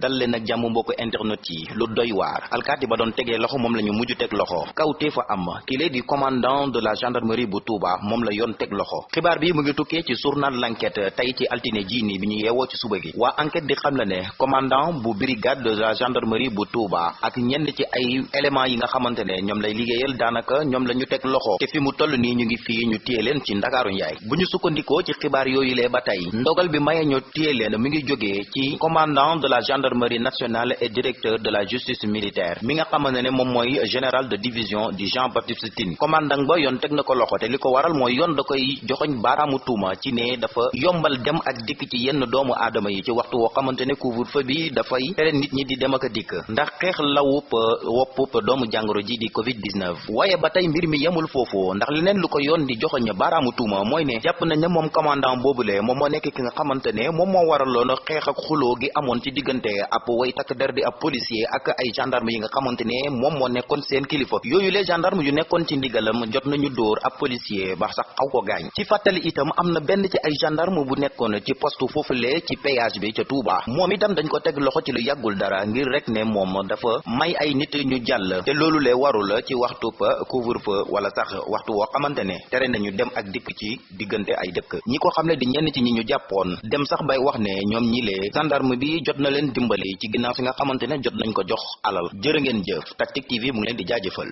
dal leen ak jàmm mbokk internet yi lu doy waar alkaati ba doon tegee loxo moom la ñu mujj loxo kawtee fa am kii di commandant de la gendarmerie bu Touba moom la yoon teg loxo xibaar bi mu ngi tukkee ci journal l'enquête tey ci altine ji nii bi ñu yeewoo ci suba gi waa enquête di xam la ne commandant bu brigade de la gendarmerie bu Touba ak ñenn ci ay éléments yi nga xamante ne lay loxo fi mu toll nii ñu ngi fii ñu téye leen ci ci ba ndogal bi maye ñu téye leen mi ngi ci commandant de la gendarmerie nationale et directeur de la justice militaire. Mi nga xamante général de division di Jean Baptiste Tine. Commandant ba yoon teg loxo te li waral da koy yombal dem ak dikk ci yenn doomu aadama yi ci waxtu woo xamante couvre-feu bi nit ñi di dem a di covid 19 waaye ba mbir mi yemul foofu. Ndax leneen lu di joxoñ baaraamu tuuma mooy ne commandant boobule moom moo nekk ki nga ab way takk der di policier ak ay gendarme yi nga xamante ne moom moo nekkoon seen kilifa. Yooyu les gendarme yu nekkoon ci ndigalam jot nañu dóor ab policier ba sax xaw ko gaañ. Ci fàttali itam am na benn ci ay gendarme bu nekkoon ci poste foofule ci péage bi ca Touba. Moom itam dañ ko teg loxo ci lu yàggul dara ngir rek ne moom dafa may ay nit ñu jàll. Te loolu le warul ci waxtu pa couvre-feu wala sax waxtu woo xamante ne tere nañu dem ak dikk ci diggante ay dëkk. Ñi ko xam ne di ñenn ci ñi ñu jàppoon dem sax bay wax ne ñoom ñi lee gendarme bi jot na leen dimbali ci ginnaaw si nga xamante jot nañ ko jox alal. Jërë ngeen jëf Tactic TV mu ngi leen di jaajëfal